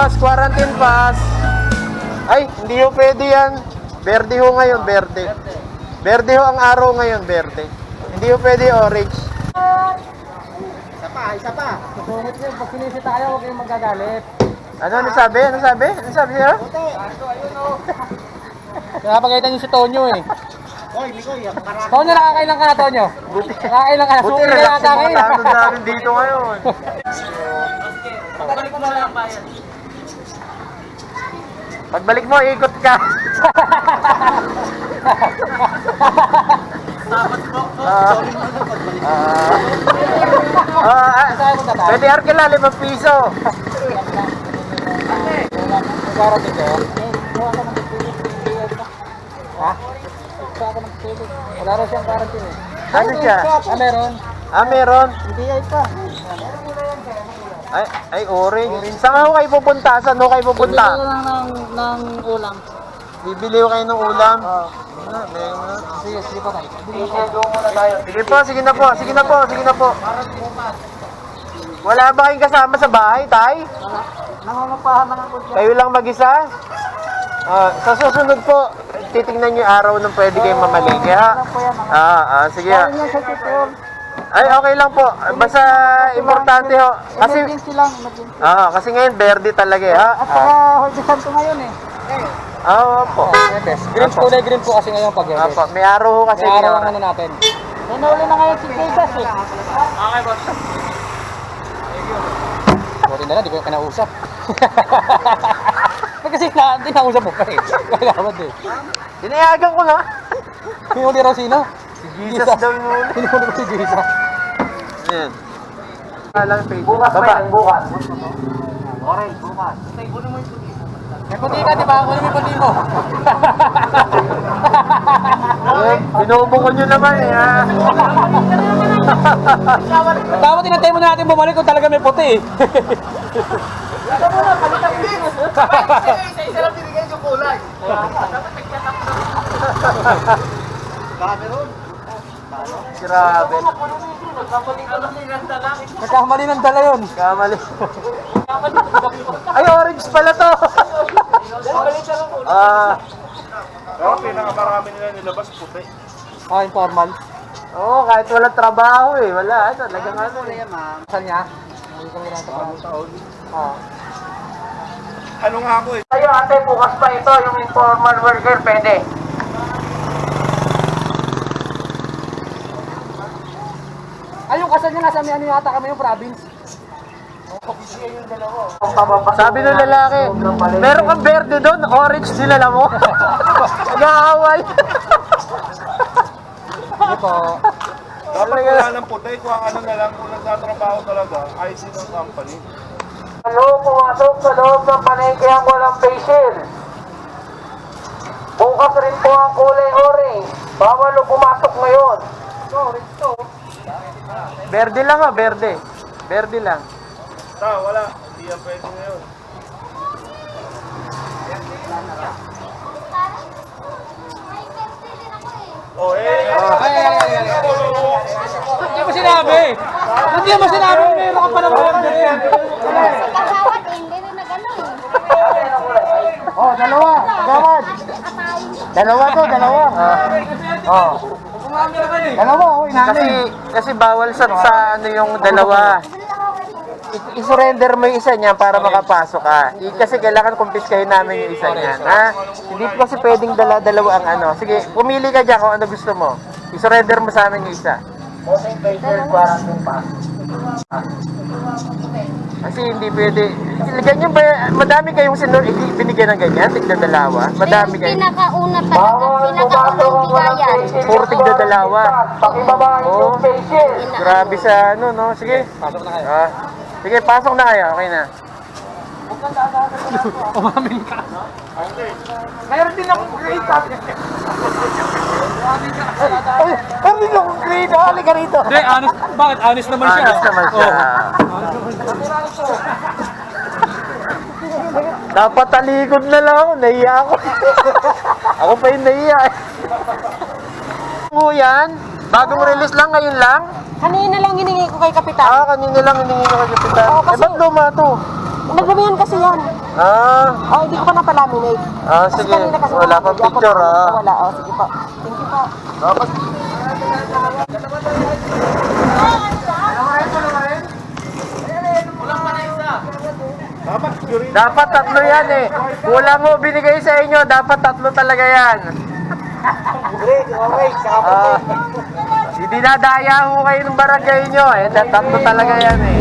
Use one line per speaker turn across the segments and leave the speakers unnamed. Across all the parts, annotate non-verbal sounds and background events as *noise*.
Boss, quarantine pass. Ay, hindi ho pwede yan. Verde ho ngayon, verde. Verde ho ang araw ngayon, verde. Hindi ho pwede orange.
Isa pa, isa pa. Susungit nyo, pag sinisita kayo, huwag kayong magagalit.
Ano, ano sabi? Ano sabi? Ano sabi niya?
Nakapagalitan nyo si Tonyo eh.
Oy, Mikoy.
Tonyo, nakakailan ka na, Tonyo?
Buti.
Nakakailan ka na,
Buti
suki na yata
yung mga
kayo.
tanod namin dito ngayon. *laughs* Pagbalik mo, ikot ka. Ah. Ah, ah,
Saan punta tayo?
pwede arkila, limang piso.
Nagkarating kayo? Ha? Wala raw siyang quarantine eh.
Ano siya?
Ah, meron?
Ah, meron.
Hindi ay pa.
Ay, ay, orange. Saan ho kayo pupunta? Saan ho kayo pupunta?
lang ng, ng ulam.
Bibili ho kayo ng ulam.
Oo.
Ah, meron.
Sige, sige pa tayo.
Sige po, sige na po, sige na po, sige na po. Wala ba kayong kasama sa bahay, Tay?
Nangungupahan na ako dyan.
Kayo lang mag-isa? Ah, sa susunod po, titingnan niyo yung araw nung pwede kayong mamalingki, ha? Ah, ah, sige. ha.
Yan sa tutor.
Ay, okay lang po. Basta importante ho. Kasi,
Emergency lang. emergency.
ah, kasi ngayon, verde talaga, eh, ha?
At
Ah,
saka, Jorge Santo ngayon eh.
ah, opo.
Green, kulay green po kasi ngayon pag
Opo, may araw ho kasi.
May araw ang ano natin. Nanuli na ngayon si Jesus eh. Buti na lang, di ko yung kinausap. *laughs* Kasi na, di nausap mo pa eh. Kailangan eh.
Dinayagan ko na.
Hinuli raw sino?
Si Jesus daw yung huli.
Hinuli ko si Jesus.
Ayan. Alang page. Baba.
bukas. Orange, bukas.
May puti ka, di ba? Kunin mo yung puti mo.
Eh, binubukol nyo naman eh, ha?
Dapat inantay mo na natin bumalik kung talaga may puti eh.
Isa-isa lang binigay yung kulay. Cameron.
Grabe.
Nagkamali ng dala yun.
Kamali. Ay, orange pala to. Ah,
Pero pinakamarami nila nilabas puti.
Ah, informal.
oo, kahit walang trabaho eh. Wala, talagang ano eh.
Saan niya? Hindi ko rin ito. Ah.
Ano nga ako eh.
Tayo ate, bukas pa ito, yung informal worker, pwede.
Ay, yung kasal niya nasa may ano yata kami yung province.
Sabi ng lalaki, meron kang verde doon, orange dinala mo. *laughs* Nag-aaway.
Ano po?
Dapat wala ng puti kung ang ano na lang kung nagtatrabaho talaga, IC ng company.
Ano, pumasok sa loob ng panengke ang walang facial. Bukas rin po ang kulay orange. Bawal o pumasok ngayon.
Orange to.
Verde lang ah, verde. Verde lang.
Ta, wala. Hindi yan pwede ngayon. Oh, eh.
Ay, ay, ay, ay. Hindi mo sinabi. Hindi mo sinabi. Meron ka pa naman.
Kasawat eh, hindi rin nag-ano eh.
Oh, dalawa. Gawad. Dalawa to, dalawa. oh. Dalawa, oh, Kasi, kasi bawal sa, sa ano yung dalawa. I-surrender mo yung isa niya para makapasok ka. I- kasi kailangan kumpiskahin namin yung isa niyan, ha? Hindi po kasi pwedeng dala-dalawa ang ano. Sige, pumili ka dyan kung ano gusto mo. I-surrender mo sa amin yung isa. Kasi hindi pwede. Ganyan ba, madami kayong sinur, hindi binigyan ng ganyan, tigda dalawa. Madami kayo.
pinakauna talaga, pinakaunang bigayan.
Puro tigda dalawa. Oo. Grabe sa ano, no? Sige.
Pasok na kayo.
Ah. Sige, pasok na kayo. Okay na.
Umamin ka.
Mayroon din akong grade. Ay, mayroon din akong grade. Hali ka rito.
Hindi, honest. Bakit? Honest naman siya.
Honest naman siya. Dapat talikod na lang ako. Nahiya ako. ako pa yung nahiya. eh. Ano yan? Bagong release lang ngayon lang?
Kanina lang hiningi ko kay Kapitan.
Ah, kanina lang hiningi ko kay Kapitan.
Oo,
Eh,
kasi-
ba't luma to?
Nagdamihan kasi yan.
Ah,
Oh, hindi ko pa napalaminate.
ah
Kasi
sige.
kasi
Wala pang picture ah.
Wala, oh, sige po. Thank you po.
Dapat Dapat
tatlo yan eh. Kulang mo binigay sa inyo, dapat tatlo talaga yan. Ah, hindi nadaya ho kayo ng barangay nyo eh. Tatlo talaga yan eh.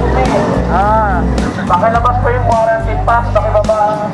Ah. Pakilabas po yung quarantine pass, pakibaba ang